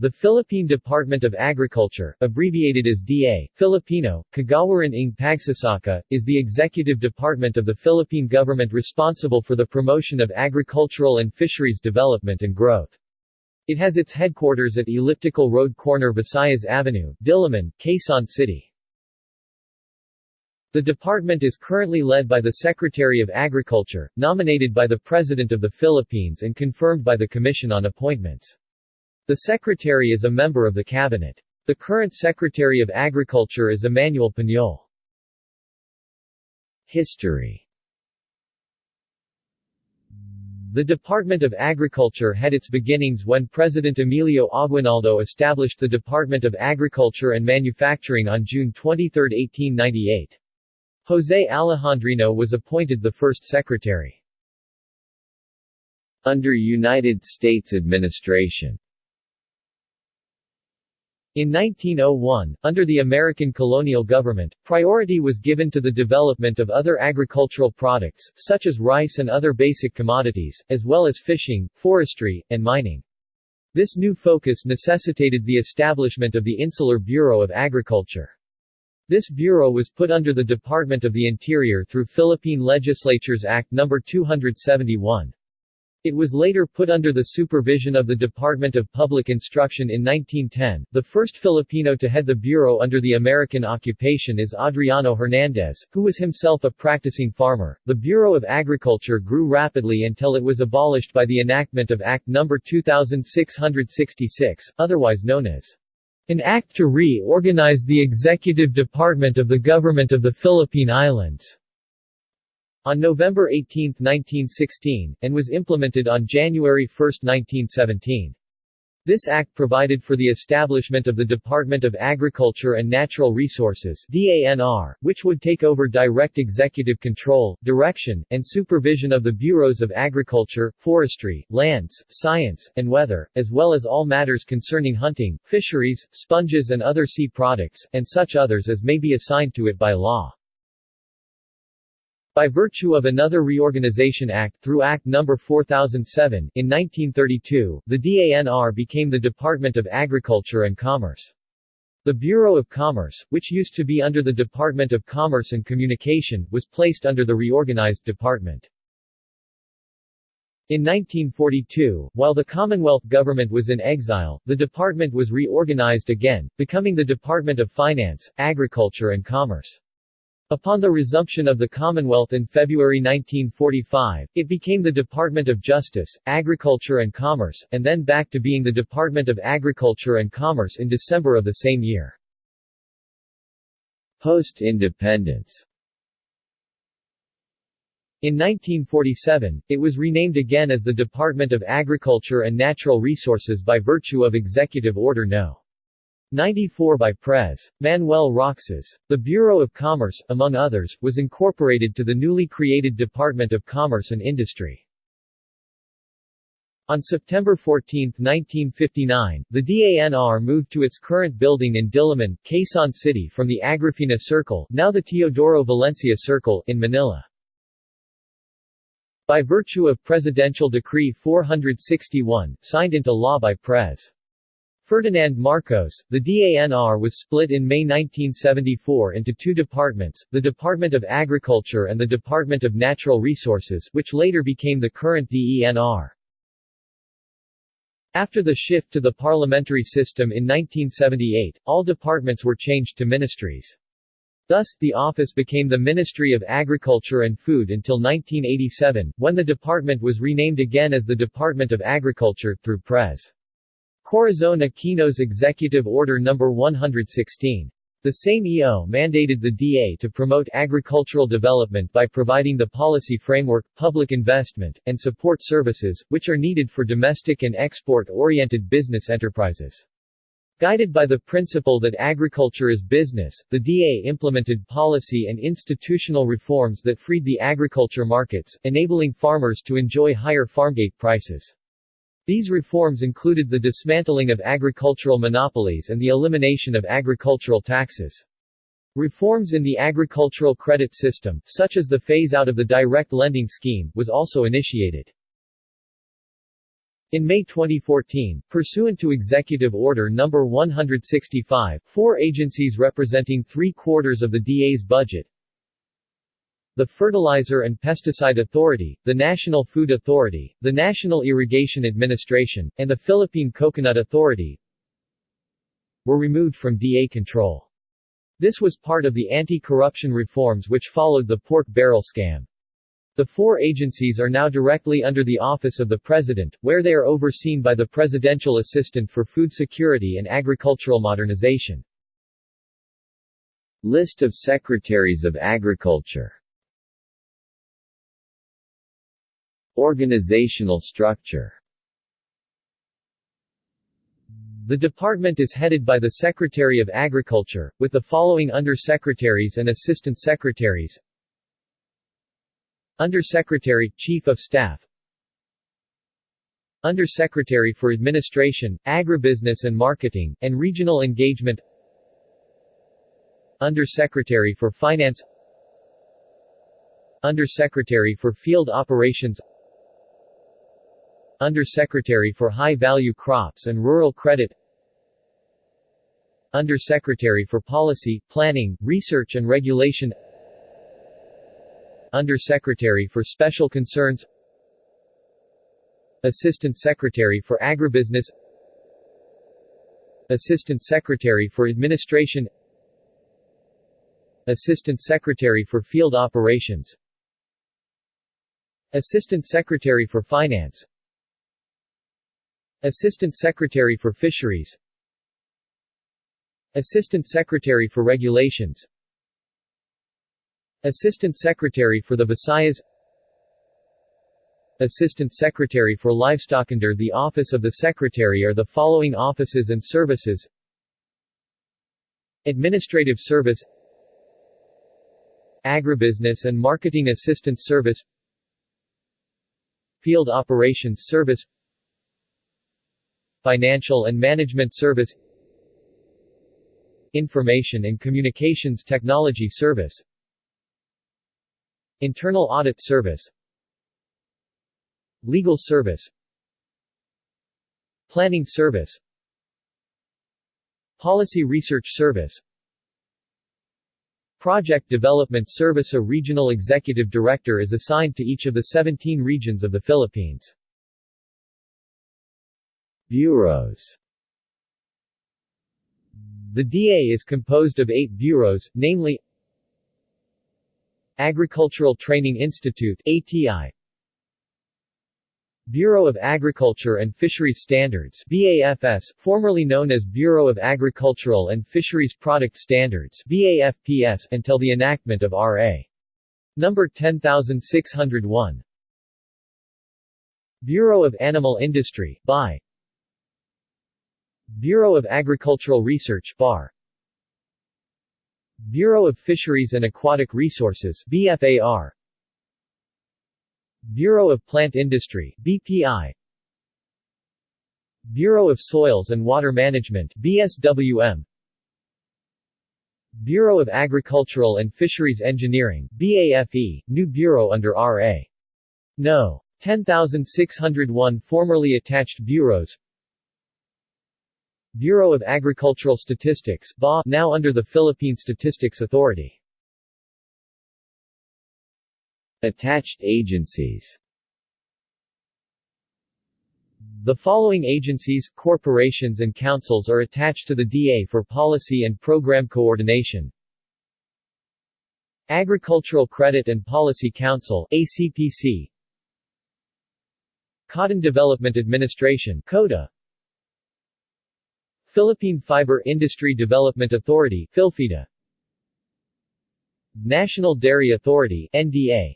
The Philippine Department of Agriculture, abbreviated as DA, Filipino, Kagawaran ng Pagsasaka, is the executive department of the Philippine government responsible for the promotion of agricultural and fisheries development and growth. It has its headquarters at Elliptical Road Corner Visayas Avenue, Diliman, Quezon City. The department is currently led by the Secretary of Agriculture, nominated by the President of the Philippines and confirmed by the Commission on Appointments. The Secretary is a member of the Cabinet. The current Secretary of Agriculture is Emmanuel Piñol. History The Department of Agriculture had its beginnings when President Emilio Aguinaldo established the Department of Agriculture and Manufacturing on June 23, 1898. José Alejandrino was appointed the first secretary. Under United States administration in 1901, under the American colonial government, priority was given to the development of other agricultural products, such as rice and other basic commodities, as well as fishing, forestry, and mining. This new focus necessitated the establishment of the Insular Bureau of Agriculture. This bureau was put under the Department of the Interior through Philippine Legislature's Act No. 271. It was later put under the supervision of the Department of Public Instruction in 1910. The first Filipino to head the bureau under the American occupation is Adriano Hernandez, who was himself a practicing farmer. The Bureau of Agriculture grew rapidly until it was abolished by the enactment of Act No. 2666, otherwise known as an act to reorganize the executive department of the Government of the Philippine Islands on November 18, 1916, and was implemented on January 1, 1917. This act provided for the establishment of the Department of Agriculture and Natural Resources DANR, which would take over direct executive control, direction, and supervision of the bureaus of agriculture, forestry, lands, science, and weather, as well as all matters concerning hunting, fisheries, sponges and other sea products, and such others as may be assigned to it by law. By virtue of another Reorganization Act through Act No. 4007, in 1932, the DANR became the Department of Agriculture and Commerce. The Bureau of Commerce, which used to be under the Department of Commerce and Communication, was placed under the reorganized department. In 1942, while the Commonwealth government was in exile, the department was reorganized again, becoming the Department of Finance, Agriculture and Commerce. Upon the resumption of the Commonwealth in February 1945, it became the Department of Justice, Agriculture and Commerce, and then back to being the Department of Agriculture and Commerce in December of the same year. Post-independence in 1947, it was renamed again as the Department of Agriculture and Natural Resources by virtue of Executive Order No. 94 by Pres. Manuel Roxas. The Bureau of Commerce, among others, was incorporated to the newly created Department of Commerce and Industry. On September 14, 1959, the DANR moved to its current building in Diliman, Quezon City from the Agrifina Circle now the Teodoro Valencia Circle in Manila. By virtue of Presidential Decree 461, signed into law by Pres. Ferdinand Marcos, the DANR was split in May 1974 into two departments, the Department of Agriculture and the Department of Natural Resources which later became the current DENR. After the shift to the parliamentary system in 1978, all departments were changed to ministries. Thus, the office became the Ministry of Agriculture and Food until 1987, when the department was renamed again as the Department of Agriculture, through Pres. Corazon Aquino's Executive Order No. 116. The same EO mandated the DA to promote agricultural development by providing the policy framework, public investment, and support services, which are needed for domestic and export-oriented business enterprises. Guided by the principle that agriculture is business, the DA implemented policy and institutional reforms that freed the agriculture markets, enabling farmers to enjoy higher farmgate prices. These reforms included the dismantling of agricultural monopolies and the elimination of agricultural taxes. Reforms in the agricultural credit system, such as the phase-out of the direct lending scheme, was also initiated. In May 2014, pursuant to Executive Order No. 165, four agencies representing three-quarters of the DA's budget the Fertilizer and Pesticide Authority, the National Food Authority, the National Irrigation Administration, and the Philippine Coconut Authority were removed from DA control. This was part of the anti-corruption reforms which followed the pork barrel scam. The four agencies are now directly under the Office of the President, where they are overseen by the Presidential Assistant for Food Security and Agricultural Modernization. List of Secretaries of Agriculture Organizational structure. The department is headed by the Secretary of Agriculture, with the following Under-Secretaries and Assistant Secretaries. Under-Secretary, Chief of Staff. Under-Secretary for Administration, Agribusiness and Marketing, and Regional Engagement. Under-Secretary for Finance. Under-Secretary for Field Operations Under-Secretary for High-Value Crops and Rural Credit. Under-Secretary for Policy, Planning, Research and Regulation. Under-Secretary for Special Concerns. Assistant Secretary for Agribusiness. Assistant Secretary for Administration. Assistant Secretary for Field Operations. Assistant Secretary for Finance Assistant Secretary for Fisheries. Assistant Secretary for Regulations. Assistant Secretary for the Visayas. Assistant Secretary for Livestock Under the Office of the Secretary are the following offices and services. Administrative Service. Agribusiness and Marketing Assistance Service. Field Operations Service Financial and Management Service Information and Communications Technology Service Internal Audit Service Legal Service Planning Service Policy Research Service Project Development Service A regional executive director is assigned to each of the 17 regions of the Philippines. Bureaus. The DA is composed of eight bureaus, namely Agricultural Training Institute ATI Bureau of Agriculture and Fisheries Standards BAFS, formerly known as Bureau of Agricultural and Fisheries Product Standards BAFPS, until the enactment of R.A. Number 10601 Bureau of Animal Industry BI Bureau of Agricultural Research BAR Bureau of Fisheries and Aquatic Resources BFAR Bureau of Plant Industry BPI Bureau of Soils and Water Management BSWM Bureau of Agricultural and Fisheries Engineering BAFE, new bureau under RA. No. 10601 formerly attached bureaus Bureau of Agricultural Statistics BA, now under the Philippine Statistics Authority. Attached agencies The following agencies, corporations and councils are attached to the DA for policy and program coordination. Agricultural Credit and Policy Council ACPC Cotton Development Administration CODA Philippine Fiber Industry Development Authority Philfida. National Dairy Authority NDA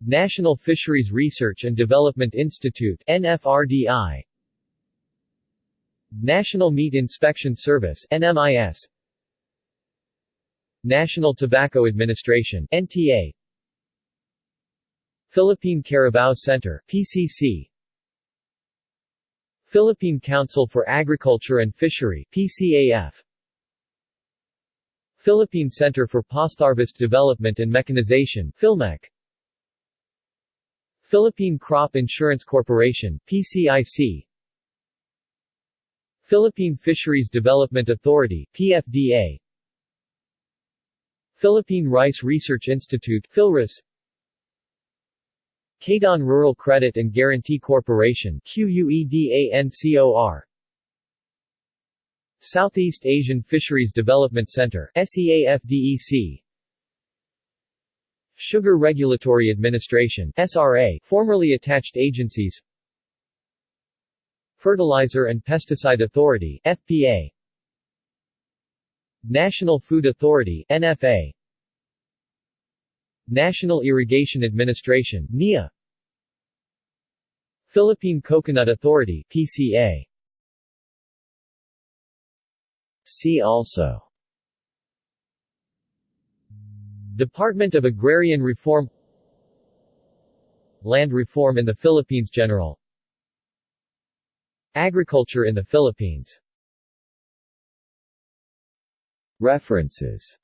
National Fisheries Research and Development Institute NFRDI National Meat Inspection Service NMIS National Tobacco Administration NTA Philippine Carabao Center PCC Philippine Council for Agriculture and Fishery PCAF Philippine Center for Postharvest Development and Mechanization PhilMech Philippine Crop Insurance Corporation PCIC Philippine Fisheries Development Authority PFDA Philippine Rice Research Institute PhilRice Quezon Rural Credit and Guarantee Corporation QUEDANCOR Southeast Asian Fisheries Development Center SEAFDEC Sugar Regulatory Administration SRA formerly attached agencies. Fertilizer and Pesticide Authority FPA National Food Authority NFA National Irrigation Administration NIA Philippine Coconut Authority PCA See also. Department of Agrarian Reform. Land reform in the Philippines General. Agriculture in the Philippines. References